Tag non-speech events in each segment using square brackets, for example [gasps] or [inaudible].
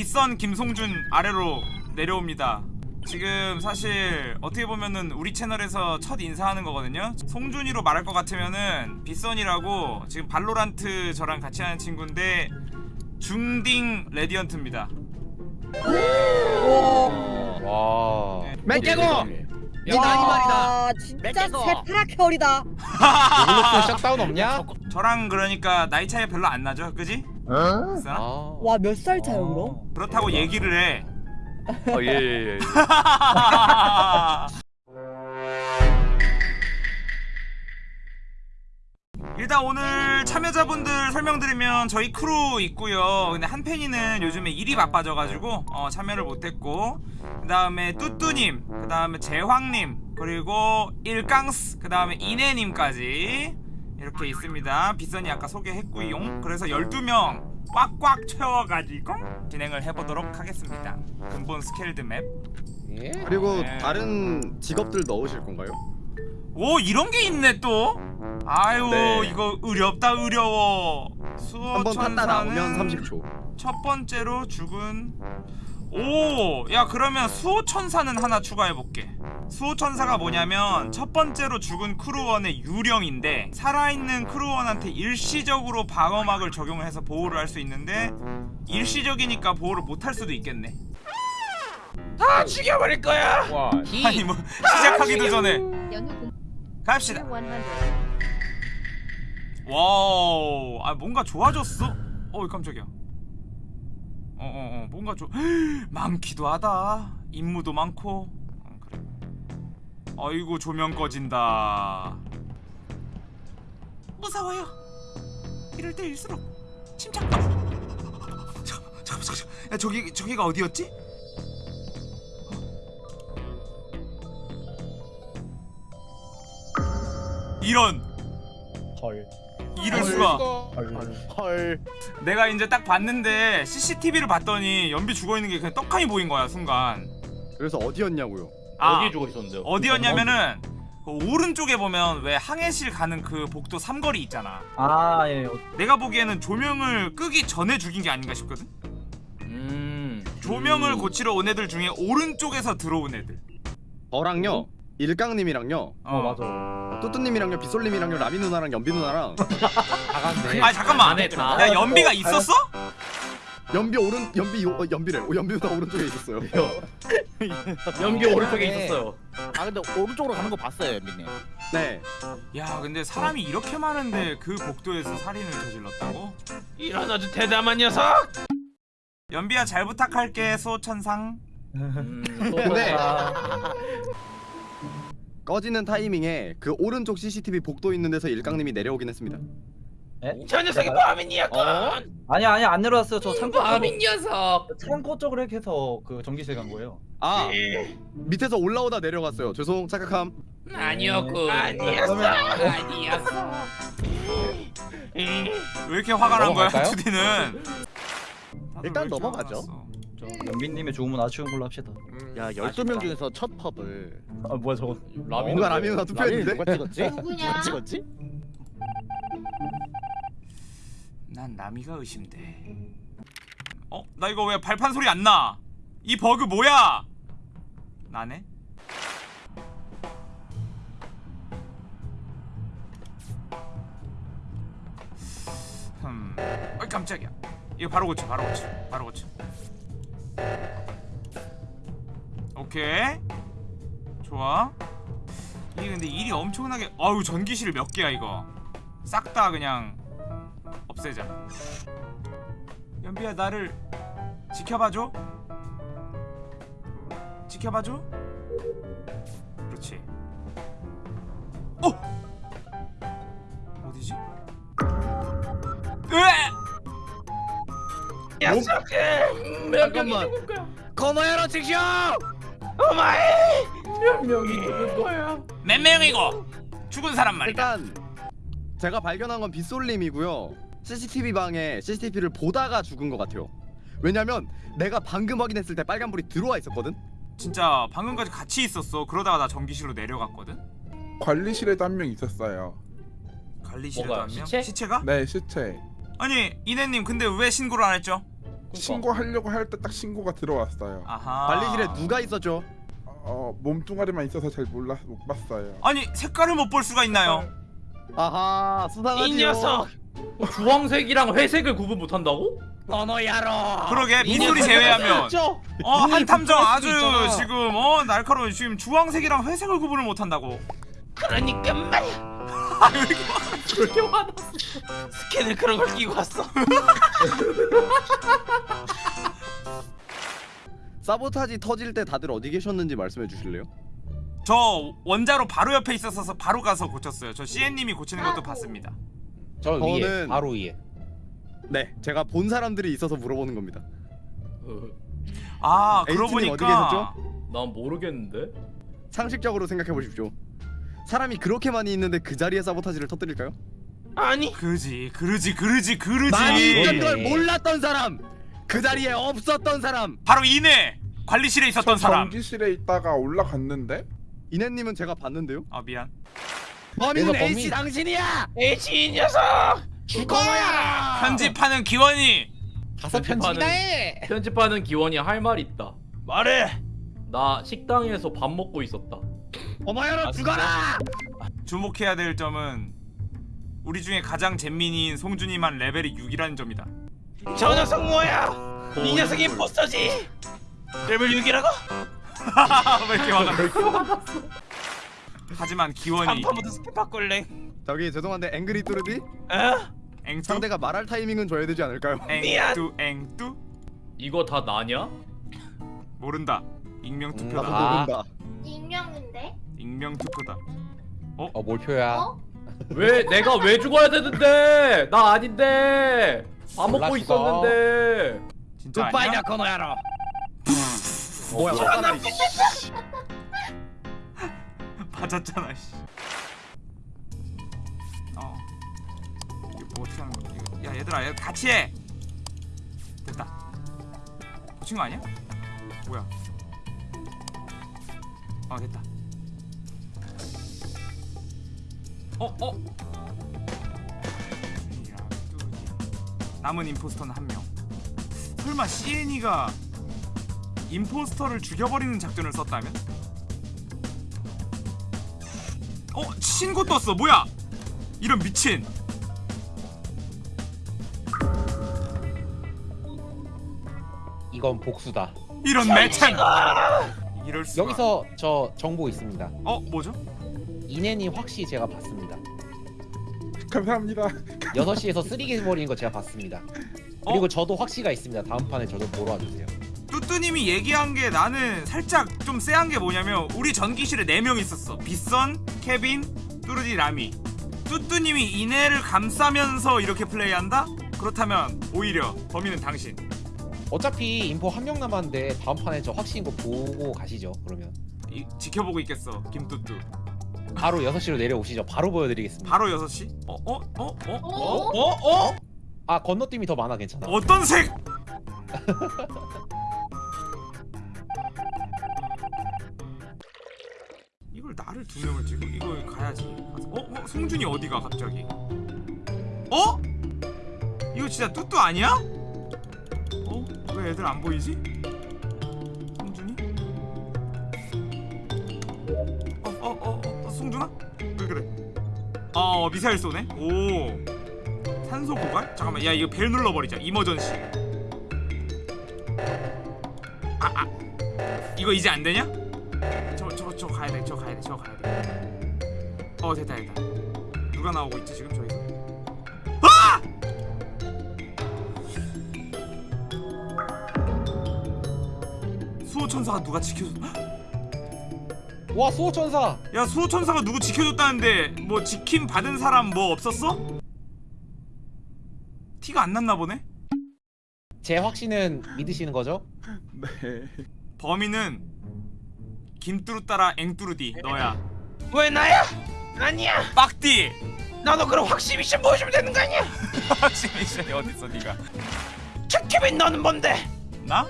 빗선 김송준 아래로 내려옵니다 지금 사실 어떻게 보면은 우리 채널에서 첫 인사하는 거거든요 송준이로 말할 것 같으면은 빗선이라고 지금 발로란트 저랑 같이 하는 친구인데 중딩 레디언트입니다 와. 맹개고! 이 나이 말이다. 와 진짜 맺겠어. 새파랗혈이다 요글로스 샷다운 없냐? 저랑 그러니까 나이 차이 별로 안 나죠 그지? 빗선? 아. 와 몇 살 차요 그럼? 그렇다고 얘기를 해 어, 예, 예, 예. [laughs] [laughs] 일단 오늘 참여자분들 설명드리면 저희 크루 있고요 근데 한 팬이는 요즘에 일이 바빠져가지고 어, 참여를 못했고 그 다음에 뚜뚜님 그 다음에 제황님 그리고 일깡스 그 다음에 이내님까지 이렇게 있습니다 빗선이 아까 소개했고요 그래서 12명 꽉꽉 채워가지고 진행을 해보도록 하겠습니다 근본 Skeld map 예? 그리고 네. 다른 직업들 넣으실 건가요? 오 이런 게 있네 또 아유 네. 이거 어렵다 어려워 한번 탔다 나오면 수호 천사는 30초. 첫 번째로 죽은 오 야 그러면 수호천사는 하나 추가해볼게 수호천사가 뭐냐면 첫 번째로 죽은 crew원의 유령인데 살아있는 crew원한테 일시적으로 방어막을 적용을 해서 보호를 할 수 있는데 일시적이니까 보호를 못할 수도 있겠네 다 죽여버릴 거야. 와. 아니 뭐 시작하기도 전에 갑시다. 100 wow. 아 뭔가 좋아졌어? 어이 깜짝이야. 어어 어 뭔가 좀 [gasps] 많기도 하다. 임무도 많고. 어, 그래. 아이고 조명 꺼진다. 무서워요. 이럴 때일수록 침착. 아, 잠깐만 잠깐만 잠깐만. 야 저기 저기가 어디였지? 이런 헐. 이럴 수가 헐. 내가 이제 딱 봤는데 CCTV를 봤더니 연비 죽어 있는 게 그냥 떡하니 보인 거야 순간. 그래서 어디였냐고요? 아 어디에 죽어 있었는데요? 어디였냐면은 그 오른쪽에 보면 왜 항해실 가는 그 복도 삼거리 있잖아. 아 예. 어, 내가 보기에는 조명을 끄기 전에 죽인 게 아닌가 싶거든. 음. 조명을 고치러 온 애들 중에 오른쪽에서 들어온 애들. 저랑요. 일깡님이랑요. 어 맞아. 뚜뚜님이랑요. 빗솔님이랑요. 라미 누나랑 연비 누나랑 [laughs] 나갔네. 아 잠깐만. 야 연비가 있었어? 연비 오른 연비 요, 어, 연비래. 오, 연비 누나 오른쪽에 있었어요. [laughs] 연기 오른쪽에 네. 있었어요. 아 근데 오른쪽으로 가는 거 봤어요 연빈님 네. 야 근데 사람이 이렇게 많은데 그 복도에서 살인을 저질렀다고? 이런 아주 대담한 녀석. 연비야 잘 부탁할게 소천상. 음, [laughs] 근데- 아, 꺼지는 타이밍에 그 오른쪽 CCTV 복도 있는 데서 일깡님이 내려오긴 했습니다. 저 녀석이 범인이었건. 아니 아니 안 내려왔어요. 저 창고 범인 녀석. 창고 쪽으로 이렇게 해서 그 전기실 간 거예요. 아 예. 밑에서 올라오다 내려갔어요. 죄송 착각함. 아니었고. 아니었어. 아니었어. 왜 이렇게 화가 난 거야? 투디는? 일단 넘어가죠. 저 연빈님의 죽음은 아쉬운 걸로 합시다. 야 12명 중에서 첫 펍을 아 뭐야 저거. 누가 라미 누나 라미는 투표했는데? 누가 찍었지? 누구냐? 누가 찍었지? 난 나미가 의심돼. 어? 나 이거 왜 발판 소리 안 나? 이 버그 뭐야? 나네? 흠. 어이 깜짝이야. 이거 바로 고쳐. 바로 고쳐. 바로 고쳐. 오케이. 좋아. 이게 근데 일이 엄청나게 아유 전기실 몇 개야 이거. 싹 다 그냥 없애자. 연비야 나를 지켜봐줘. 지켜봐줘. 그렇지. 어? 녀석은 잠깐만. 건너야로 직쇼! 어마이 몇 명이 죽은 거야? 몇 명이고 죽은 사람 말이다. 일단 제가 발견한 건 빗솔님이고요. CCTV 방에 CCTV를 보다가 죽은 것 같아요. 왜냐면 내가 방금 확인했을 때 빨간불이 들어와 있었거든. 진짜 방금까지 같이 있었어. 그러다가 나 전기실로 내려갔거든. 관리실에도 한 명 있었어요. 관리실에도 뭐가, 한 명. 시체? 시체가? 네, 시체. 아니 이내님 근데 왜 신고를 안 했죠? 신고하려고 할 때 딱 신고가 들어왔어요. 아하 관리실에 누가 있었죠? 어 몸뚱아리만 있어서 잘 몰라 못 봤어요. 아니 색깔을 못 볼 수가 있나요? 아하 수상하지요. 이 녀석 주황색이랑 회색을 구분 못한다고? 너너야로 그러게 빗소리 제외하면 어 한탐정 아주 지금 어 날카로운 지금 주황색이랑 회색을 구분을 못한다고 그러니까 말이야 [laughs] 그렇게 화났어. 스캔을 그런 걸 끼고 왔어. [laughs] 사보타지 터질 때 다들 어디 계셨는지 말씀해 주실래요? 저 원자로 바로 옆에 있었어서 바로 가서 고쳤어요. 저 CN님이 고치는 것도 봤습니다. 저 위에 저는- 바로 위에. 네, 제가 본 사람들이 있어서 물어보는 겁니다. 아 그러고 에이티님 어디 보니까. 난 모르겠는데. 상식적으로 생각해 보십시오. 사람이 그렇게 많이 있는데 그 자리에 사보타지를 터뜨릴까요? 아니. 그지 그러지 그러지 그러지. 많이 있던 예. 걸 몰랐던 사람, 그 자리에 없었던 사람. 바로 이내! 관리실에 있었던 사람. 전기실에 있다가 올라갔는데? 이네님은 제가 봤는데요. 아 미안. 범인은 범인- 당신이야. 에이치 이 녀석! 죽어야! 편집하는 기원이. 가서 편집이나 해 편집하는 기원이 할 말 있다. 말해. 나 식당에서 밥 먹고 있었다 어머야로 아, 죽어라. 주목해야 될 점은 우리 중에 가장 잼민이인 송준이만 레벨이 6이라는 점이다 저 녀석 뭐야 이 녀석이 impostor지 레벨 6이라고? [laughs] 왜 이렇게 화가 하지만 기원이 간판부터 스캔 바꿀래 저기 죄송한데 angry 뚜르디 어? 앵뚜 상대가 말할 타이밍은 줘야 되지 않을까요? [laughs] 앵뚜 앵뚜 이거 다 나냐? 모른다 익명 나도 투표다 아. 모른다. 익명인데? 익명 투표다 어 몰표야 어? 왜 내가 왜 죽어야 되는데 나 아닌데 밥 먹고. 있었는데 진짜 아니야? 굿바이냐 코노야로 뭐야? 화가 나. 씨. [laughs] 맞았잖아 씨. 어 이거 뭐 어떻게 하는 거야 이거. 야 얘들아 얘 같이 해 됐다 고친 거 아니야? 뭐야 어 됐다. 어 어? 남은 임포스터는 한명. 설마 CN이가 임포스터를 죽여버리는 작전을 썼다면? 어 신고 떴어. 뭐야? 이런 미친. 이건 복수다. 이런 매참 이럴 수가 여기서 저 정보 있습니다. 어 뭐죠? 이내님 확실히 제가 봤습니다. 감사합니다. 6시에서 쓰리게 버리는 거 제가 봤습니다. 어? 그리고 저도 확시가 있습니다. 다음 판에 저도 보러 와주세요. 뚜뚜님이 얘기한 게 나는 살짝 좀 쎄한 게 뭐냐면 우리 전기실에 4명 있었어. 빗선 케빈 뚜르디 라미. 뚜뚜님이 이내를 감싸면서 이렇게 플레이한다? 그렇다면 오히려 범인은 당신 어차피 인포 한 명 남았는데 다음 판에 저 확실인 거 보고 가시죠 그러면 이, 지켜보고 있겠어 김뚜뚜 바로 6시로 내려오시죠 바로 보여드리겠습니다 바로 6시 어 어 어 어 어 어? 어 어? 아 건너뛰기 더 많아 괜찮아 어떤 색 [laughs] 이걸 나를 두 명을 찍어 이거 가야지 어? 어? 송준이 어디가 갑자기 어? 이거 진짜 뚜뚜 아니야? 어? 왜 애들 안 보이지? 송준이? 어? 어? 어? 어? 어? 송준아? 왜 그래? 어 미사일 쏘네? 오 산소 고갈? 잠깐만 야 이거 벨 눌러버리자 이머전시 아, 아. 이거 이제 안 되냐? 저, 저, 저 가야 돼, 저 가야 돼, 저 가야 돼. 어, 됐다, 됐다. 누가 나오고 있지, 지금 저기서? 수호천사가 누가 지켜줬... 와 수호천사 야, 수호천사가 누구 지켜줬다는데 뭐 지킴 받은 사람 뭐 없었어? 티가 안 났나 보네? 제 확신은 믿으시는 거죠? [laughs] 네. 범인은 김뚜루 따라 앵뚜루디 너야 왜 나야? 아니야 빡디 나도 그럼 확실히 미션 보여주면 되는 거 아니야? [laughs] 미션이 어딨어 니가 케빈 너는 뭔데? 나?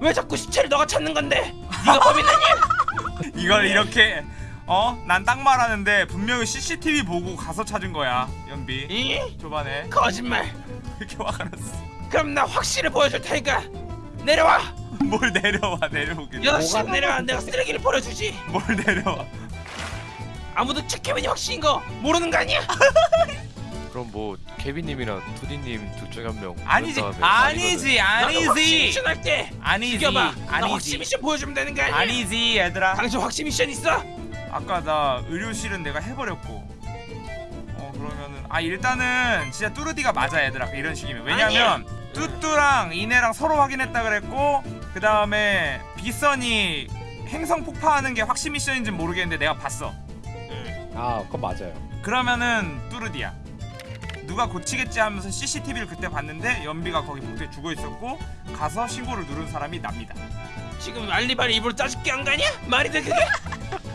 왜 자꾸 시체를 너가 찾는 건데? 네가 범인 아니야? [laughs] 이걸 이렇게 어? 난 딱 말하는데 분명히 CCTV 보고 가서 찾은 거야 연비 이? 초반에 거짓말 [laughs] 이렇게 화가 났어 그럼 나 확실히 보여줄 테니까 내려와. [laughs] 뭘 내려와 내려오길. 여섯 시 내려와. 내가 쓰레기를 버려주지. 뭘 내려와. 아무도 최케빈이 확신인 거 모르는 거 아니야? 그럼 뭐 케빈님이랑 투디님 둘 중에 한명 아니지. 아니지 아니지. 미션 할때 아니지. 죽여봐. 나 확신 아니지. 미션 보여주면 되는 거 아니야? 아니지 얘들아. 당신 확신 미션 있어? 아까 나 의료실은 내가 해버렸고. 어 그러면은 아 일단은 진짜 뚜르디가 맞아 얘들아. 이런 식이면. 왜냐면 뚜뚜랑 이네랑 서로 확인했다 그랬고 그 다음에 비선이 행성 폭파하는 게 확신 미션인지 모르겠는데 내가 봤어. 아 그건 맞아요. 그러면은 뚜르디야 누가 고치겠지 하면서 CCTV를 그때 봤는데 연비가 거기 복도에 죽어 있었고 가서 신고를 누른 사람이 납니다 지금 알리바리 입으로 짜증게 한 거 아니야? 말이 돼 그게?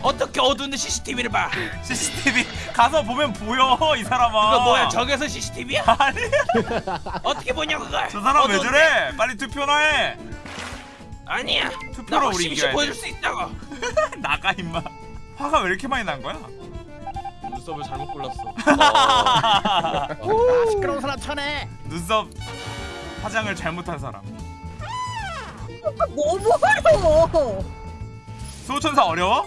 어떻게 어두운데 CCTV를 봐? CCTV 가서 보면 보여 이 사람아 그거 뭐야 저기서 CCTV야? [laughs] 아니 어떻게 보냐 그걸? 저 사람 왜 어두운데? 저래 빨리 투표나 해 아니야. 나 투표로 우리 이겨야 보여줄 돼수 있다고. [laughs] 나가 임마 화가 왜 이렇게 많이 난 거야? 눈썹을 잘못 골랐어. 아 시끄러운 사람 쳐내. 눈썹 화장을 잘못한 사람 너무 어려워. 소천사 어려워?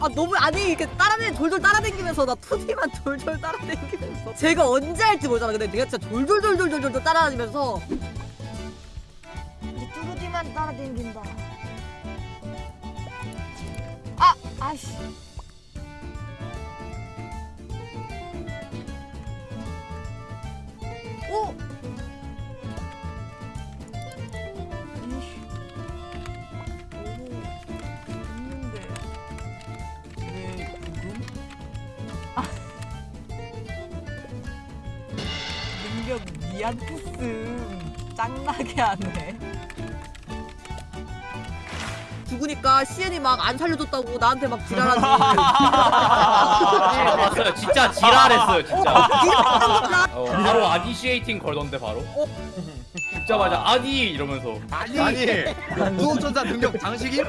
아 너무 아니 이렇게 따라다니 돌돌 따라다니면서 나 투디만 돌돌 따라다니면서 제가 언제 할지 모르잖아. 근데 내가 진짜 돌돌돌돌돌돌 따라다니면서 이제 뚜루디만 따라댕긴다. 아, 아씨. 미안 했음. 짱나게 하네. 죽으니까 시엔이 막 안 살려줬다고 나한테 막 지랄하니. 아, 맞아요. 진짜 지랄했어요, 진짜. 어, 어, 바로 아니시에이팅 걸던데 바로. 죽자마자 아니 이러면서. 아니 수호천사 능력 장식임?